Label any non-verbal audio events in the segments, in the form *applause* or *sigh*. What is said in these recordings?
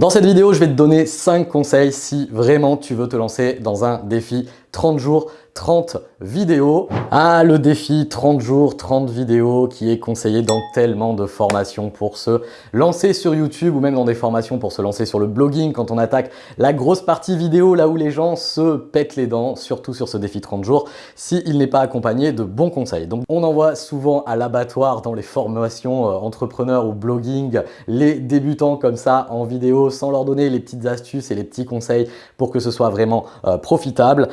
Dans cette vidéo, je vais te donner 5 conseils si vraiment tu veux te lancer dans un défi 30 jours 30 vidéos. Ah, le défi 30 jours, 30 vidéos qui est conseillé dans tellement de formations pour se lancer sur YouTube ou même dans des formations pour se lancer sur le blogging quand on attaque la grosse partie vidéo là où les gens se pètent les dents, surtout sur ce défi 30 jours, s'il n'est pas accompagné de bons conseils. Donc on envoie souvent à l'abattoir dans les formations euh, entrepreneurs ou blogging les débutants comme ça en vidéo sans leur donner les petites astuces et les petits conseils pour que ce soit vraiment euh, profitable.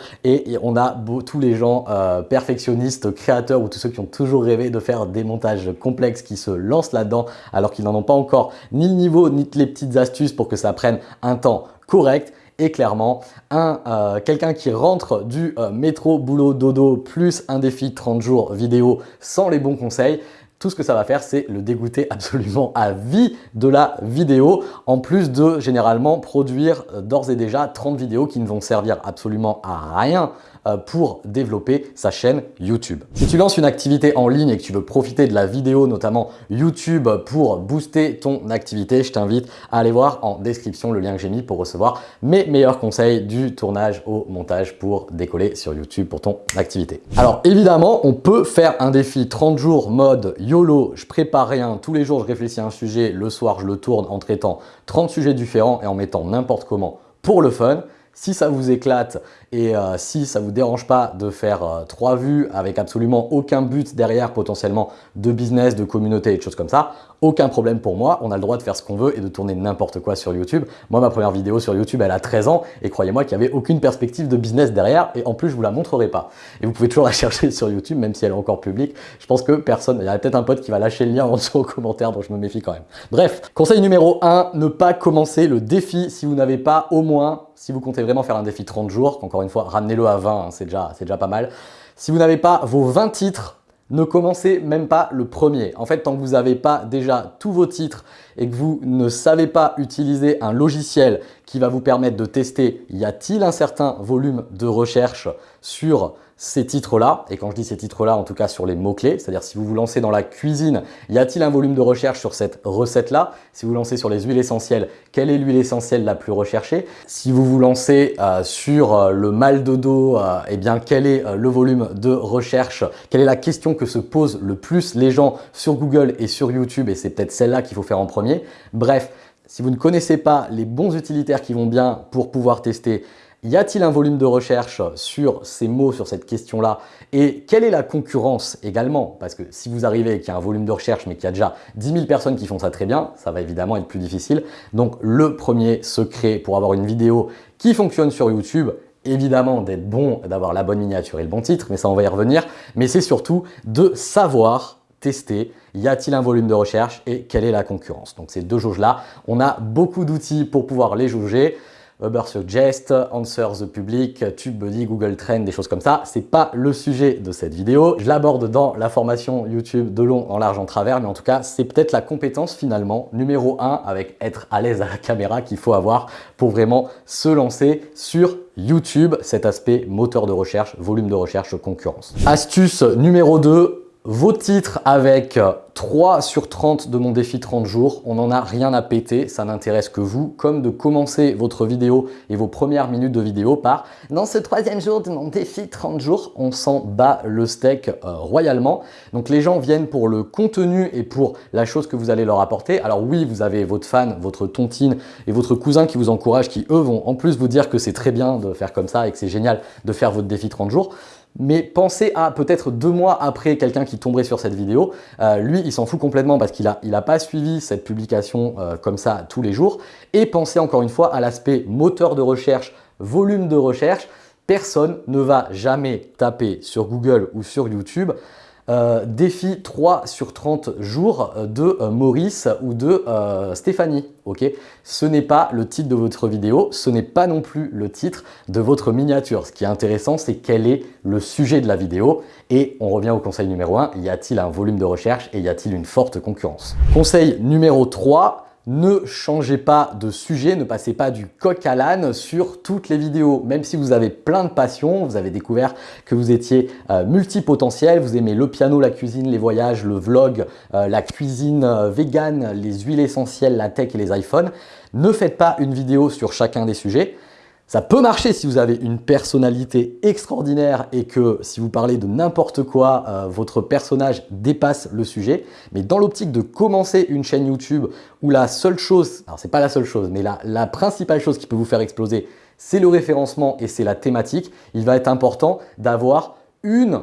On a tous les gens euh, perfectionnistes, créateurs ou tous ceux qui ont toujours rêvé de faire des montages complexes qui se lancent là-dedans alors qu'ils n'en ont pas encore ni le niveau ni les petites astuces pour que ça prenne un temps correct. Et clairement, euh, quelqu'un qui rentre du euh, métro, boulot, dodo, plus un défi 30 jours vidéo sans les bons conseils, tout ce que ça va faire, c'est le dégoûter *laughs* absolument à vie de la vidéo, en plus de généralement produire d'ores et déjà 30 vidéos qui ne vont servir absolument à rien euh, pour développer sa chaîne YouTube. Si tu lances une activité en ligne et que tu veux profiter de la vidéo, notamment YouTube, pour booster ton activité, je t'invite à aller voir en description le lien que j'ai mis pour recevoir mes meilleurs conseils du tournage au montage pour décoller sur YouTube pour ton activité. Alors évidemment, on peut faire un défi 30 jours mode YOLO, je prépare rien, tous les jours je réfléchis à un sujet, le soir je le tourne en traitant 30 sujets différents et en mettant n'importe comment pour le fun. Si ça vous éclate et euh, si ça vous dérange pas de faire euh, trois vues avec absolument aucun but derrière potentiellement de business, de communauté et de choses comme ça, aucun problème pour moi. On a le droit de faire ce qu'on veut et de tourner n'importe quoi sur YouTube. Moi, ma première vidéo sur YouTube, elle a 13 ans et croyez-moi qu'il n'y avait aucune perspective de business derrière et en plus, je vous la montrerai pas. Et vous pouvez toujours la *laughs* chercher sur YouTube, même si elle est encore publique. Je pense que personne, il y a peut-être un pote qui va lâcher le lien en dessous aux commentaires, donc je me méfie quand même. Bref, conseil numéro 1, ne pas commencer le défi si vous n'avez pas au moins si vous comptez vraiment faire un défi 30 jours, encore une fois, ramenez-le à 20, hein, c'est déjà, déjà pas mal. Si vous n'avez pas vos 20 titres, ne commencez même pas le premier. En fait, tant que vous n'avez pas déjà tous vos titres et que vous ne savez pas utiliser un logiciel qui va vous permettre de tester y a-t-il un certain volume de recherche sur ces titres-là, et quand je dis ces titres-là, en tout cas sur les mots-clés, c'est-à-dire si vous vous lancez dans la cuisine, y a-t-il un volume de recherche sur cette recette-là? Si vous lancez sur les huiles essentielles, quelle est l'huile essentielle la plus recherchée? Si vous vous lancez euh, sur euh, le mal de dos, euh, eh bien quel est le volume de recherche? Quelle est la question que se posent le plus les gens sur Google et sur YouTube? Et c'est peut-être celle-là qu'il faut faire en premier. Bref, si vous ne connaissez pas les bons utilitaires qui vont bien pour pouvoir tester y a-t-il un volume de recherche sur ces mots, sur cette question-là? Et quelle est la concurrence également? Parce que si vous arrivez et qu'il y a un volume de recherche mais qu'il y a déjà 10 000 personnes qui font ça très bien, ça va évidemment être plus difficile. Donc le premier secret pour avoir une vidéo qui fonctionne sur YouTube, évidemment d'être bon, d'avoir la bonne miniature et le bon titre, mais ça on va y revenir, mais c'est surtout de savoir tester, y a-t-il un volume de recherche et quelle est la concurrence? Donc ces deux jauges-là, on a beaucoup d'outils pour pouvoir les jauger. Uber Suggest, Answer the Public, TubeBuddy, Google Trend, des choses comme ça. C'est pas le sujet de cette vidéo. Je l'aborde dans la formation YouTube de long en large en travers, mais en tout cas, c'est peut-être la compétence finalement numéro un avec être à l'aise à la caméra qu'il faut avoir pour vraiment se lancer sur YouTube, cet aspect moteur de recherche, volume de recherche, concurrence. Astuce numéro 2, vos titres avec 3 sur 30 de mon défi 30 jours, on n'en a rien à péter, ça n'intéresse que vous, comme de commencer votre vidéo et vos premières minutes de vidéo par « Dans ce troisième jour de mon défi 30 jours, on s'en bat le steak euh, royalement ». Donc les gens viennent pour le contenu et pour la chose que vous allez leur apporter. Alors oui, vous avez votre fan, votre tontine et votre cousin qui vous encouragent, qui eux vont en plus vous dire que c'est très bien de faire comme ça et que c'est génial de faire votre défi 30 jours mais pensez à peut-être deux mois après quelqu'un qui tomberait sur cette vidéo. Euh, lui, il s'en fout complètement parce qu'il n'a pas suivi cette publication euh, comme ça tous les jours. Et pensez encore une fois à l'aspect moteur de recherche, volume de recherche. Personne ne va jamais taper sur Google ou sur YouTube euh, défi 3 sur 30 jours de euh, Maurice ou de euh, Stéphanie. ce n'est pas le titre de votre vidéo, ce n'est pas non plus le titre de votre miniature. Ce qui est intéressant, c'est quel est le sujet de la vidéo. Et on revient au conseil numéro 1, y a-t-il un volume de recherche et y a-t-il une forte concurrence? Conseil numéro 3, ne changez pas de sujet, ne passez pas du coq à l'âne sur toutes les vidéos. Même si vous avez plein de passions, vous avez découvert que vous étiez euh, multipotentiel, vous aimez le piano, la cuisine, les voyages, le vlog, euh, la cuisine euh, vegan, les huiles essentielles, la tech et les iPhones, ne faites pas une vidéo sur chacun des sujets. Ça peut marcher si vous avez une personnalité extraordinaire et que si vous parlez de n'importe quoi, euh, votre personnage dépasse le sujet. Mais dans l'optique de commencer une chaîne YouTube où la seule chose, alors c'est pas la seule chose, mais la, la principale chose qui peut vous faire exploser, c'est le référencement et c'est la thématique, il va être important d'avoir une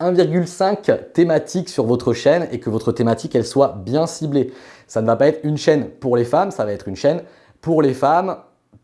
1,5 thématique sur votre chaîne et que votre thématique elle soit bien ciblée. Ça ne va pas être une chaîne pour les femmes, ça va être une chaîne pour les femmes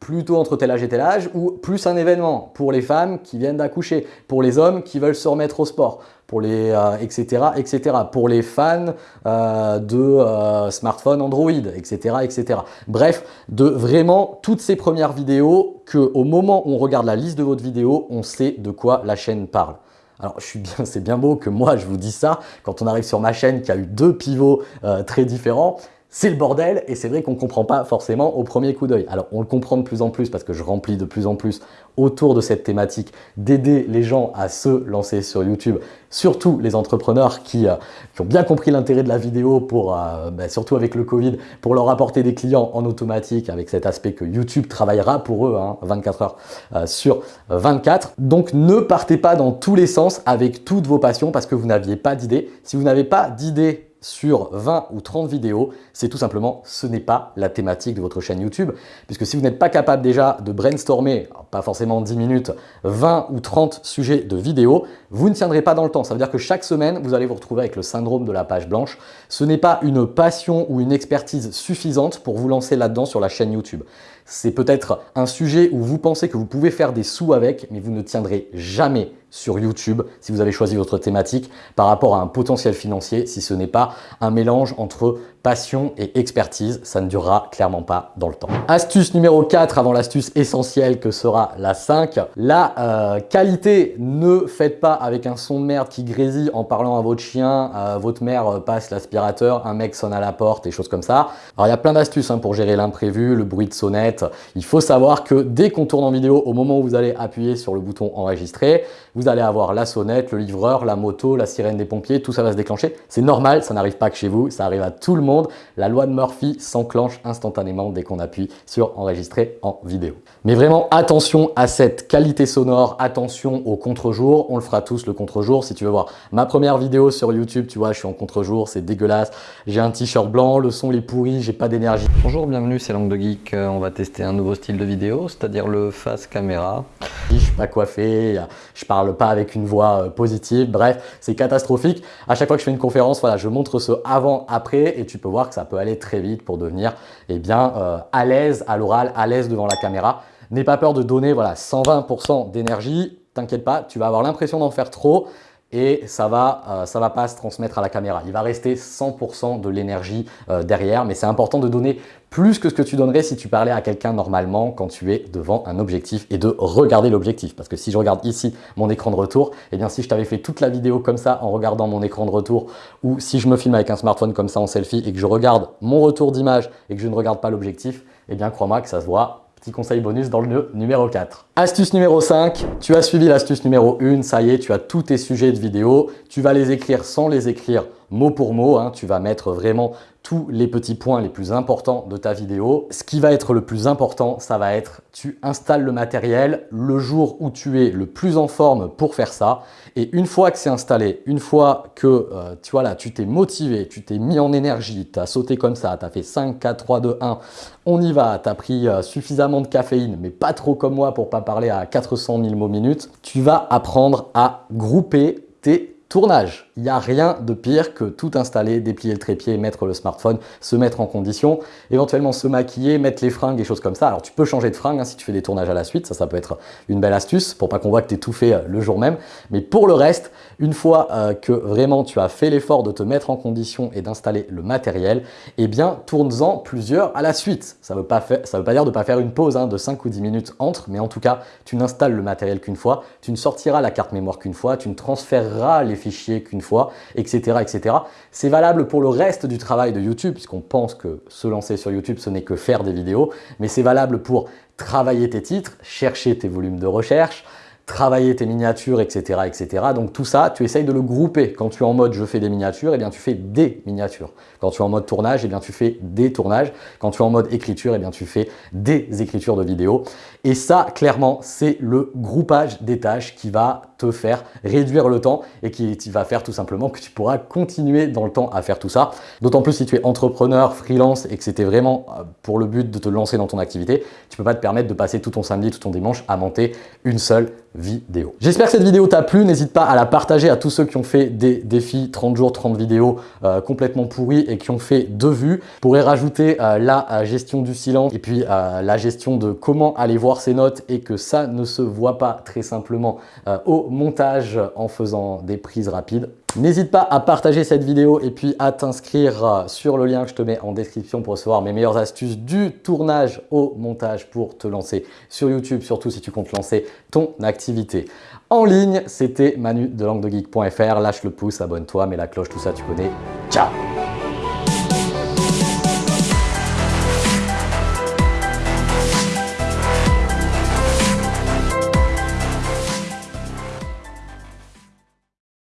plutôt entre tel âge et tel âge, ou plus un événement pour les femmes qui viennent d'accoucher, pour les hommes qui veulent se remettre au sport, pour les etc., euh, etc., pour les fans euh, de euh, smartphones Android, etc., etc. Bref, de vraiment toutes ces premières vidéos que au moment où on regarde la liste de votre vidéo, on sait de quoi la chaîne parle. Alors, je suis bien, c'est bien beau que moi je vous dis ça quand on arrive sur ma chaîne qui a eu deux pivots très différents c'est le bordel et c'est vrai qu'on ne comprend pas forcément au premier coup d'œil. Alors on le comprend de plus en plus parce que je remplis de plus en plus autour de cette thématique d'aider les gens à se lancer sur YouTube, surtout les entrepreneurs qui, euh, ont bien compris l'intérêt de la vidéo pour, euh, bah, surtout avec le Covid, pour leur apporter des clients en automatique avec cet aspect que YouTube travaillera pour eux 24 hein, heures euh, sur 24. Donc ne partez pas dans tous les sens avec toutes vos passions parce que vous n'aviez pas d'idée. Si vous n'avez pas d'idée sur 20 ou 30 vidéos, c'est tout simplement, ce n'est pas la thématique de votre chaîne YouTube. Puisque si vous n'êtes pas capable déjà de brainstormer, pas forcément 10 minutes, 20 ou 30 sujets de vidéos, vous ne tiendrez pas dans le temps. Ça veut dire que chaque semaine, vous allez vous retrouver avec le syndrome de la page blanche. Ce n'est pas une passion ou une expertise suffisante pour vous lancer là-dedans sur la chaîne YouTube. C'est peut-être un sujet où vous pensez que vous pouvez faire des sous avec, mais vous ne tiendrez jamais sur YouTube si vous avez choisi votre thématique par rapport à un potentiel financier si ce n'est pas un mélange entre passion et expertise. Ça ne durera clairement pas dans le temps. Astuce numéro 4 avant l'astuce essentielle que sera la 5. La euh, qualité, ne faites pas avec un son de merde qui grésille en parlant à votre chien, euh, votre mère euh, passe l'aspirateur, un mec sonne à la porte et choses comme ça. Alors il y a plein d'astuces hein, pour gérer l'imprévu, le bruit de sonnette. Il faut savoir que dès qu'on tourne en vidéo, au moment où vous allez appuyer sur le bouton enregistrer, vous allez avoir la sonnette, le livreur, la moto, la sirène des pompiers, tout ça va se déclencher. C'est normal, ça n'arrive pas que chez vous, ça arrive à tout le monde la loi de Murphy s'enclenche instantanément dès qu'on appuie sur enregistrer en vidéo. Mais vraiment attention à cette qualité sonore, attention au contre-jour, on le fera tous le contre-jour. Si tu veux voir ma première vidéo sur YouTube, tu vois, je suis en contre-jour, c'est dégueulasse. J'ai un t-shirt blanc, le son est pourri, j'ai pas d'énergie. Bonjour, bienvenue, c'est Langue de Geek. Euh, on va tester un nouveau style de vidéo, c'est-à-dire le face caméra. Je suis pas coiffé, je parle pas avec une voix euh, positive, bref, c'est catastrophique. À chaque fois que je fais une conférence, voilà, je montre ce avant-après et tu peux voir que ça peut aller très vite pour devenir eh bien, euh, à l'aise à l'oral, à l'aise devant la caméra. N'aie pas peur de donner voilà, 120% d'énergie, t'inquiète pas, tu vas avoir l'impression d'en faire trop et ça va, euh, ça va pas se transmettre à la caméra. Il va rester 100% de l'énergie euh, derrière, mais c'est important de donner plus que ce que tu donnerais si tu parlais à quelqu'un normalement quand tu es devant un objectif et de regarder l'objectif. Parce que si je regarde ici mon écran de retour, et eh bien si je t'avais fait toute la vidéo comme ça en regardant mon écran de retour ou si je me filme avec un smartphone comme ça en selfie et que je regarde mon retour d'image et que je ne regarde pas l'objectif, eh bien crois-moi que ça se voit Petit conseil bonus dans le numéro 4. Astuce numéro 5, tu as suivi l'astuce numéro 1, ça y est, tu as tous tes sujets de vidéo, tu vas les écrire sans les écrire mot pour mot, hein. tu vas mettre vraiment tous les petits points les plus importants de ta vidéo. Ce qui va être le plus important, ça va être tu installes le matériel le jour où tu es le plus en forme pour faire ça. Et une fois que c'est installé, une fois que euh, tu vois là, tu t'es motivé, tu t'es mis en énergie, tu as sauté comme ça, tu as fait 5, 4, 3, 2, 1, on y va, tu as pris euh, suffisamment de caféine, mais pas trop comme moi pour pas parler à 400 000 mots minutes, tu vas apprendre à grouper tes Tournage, il n'y a rien de pire que tout installer, déplier le trépied, mettre le smartphone, se mettre en condition, éventuellement se maquiller, mettre les fringues et choses comme ça. Alors tu peux changer de fringue hein, si tu fais des tournages à la suite, ça ça peut être une belle astuce pour pas qu'on voit que tu es tout fait euh, le jour même. Mais pour le reste, une fois euh, que vraiment tu as fait l'effort de te mettre en condition et d'installer le matériel, eh bien tourne-en plusieurs à la suite. Ça ne veut, pas veut pas dire de ne pas faire une pause hein, de 5 ou 10 minutes entre, mais en tout cas, tu n'installes le matériel qu'une fois, tu ne sortiras la carte mémoire qu'une fois, tu ne transféreras les fichiers qu'une fois, etc. etc. C'est valable pour le reste du travail de YouTube, puisqu'on pense que se lancer sur YouTube, ce n'est que faire des vidéos, mais c'est valable pour travailler tes titres, chercher tes volumes de recherche, travailler tes miniatures, etc., etc. Donc tout ça, tu essayes de le grouper. Quand tu es en mode je fais des miniatures, eh bien tu fais des miniatures. Quand tu es en mode tournage, eh bien tu fais des tournages. Quand tu es en mode écriture, eh bien tu fais des écritures de vidéos. Et ça, clairement, c'est le groupage des tâches qui va te faire réduire le temps et qui va faire tout simplement que tu pourras continuer dans le temps à faire tout ça. D'autant plus si tu es entrepreneur, freelance et que c'était vraiment euh, pour le but de te lancer dans ton activité, tu peux pas te permettre de passer tout ton samedi, tout ton dimanche à monter une seule vidéo. J'espère que cette vidéo t'a plu, n'hésite pas à la partager à tous ceux qui ont fait des défis 30 jours, 30 vidéos euh, complètement pourris et qui ont fait deux vues. Je pourrais rajouter euh, la gestion du silence et puis la gestion de comment aller voir ses notes et que ça ne se voit pas très simplement au montage en faisant des prises rapides. N'hésite pas à partager cette vidéo et puis à t'inscrire euh, sur le lien que je te mets en description pour recevoir mes meilleures astuces du tournage au montage pour te lancer sur YouTube, surtout si tu comptes lancer ton activité en ligne. C'était Manu de languedegeek.fr. Lâche le pouce, abonne-toi, mets la cloche, tout ça tu connais. Ciao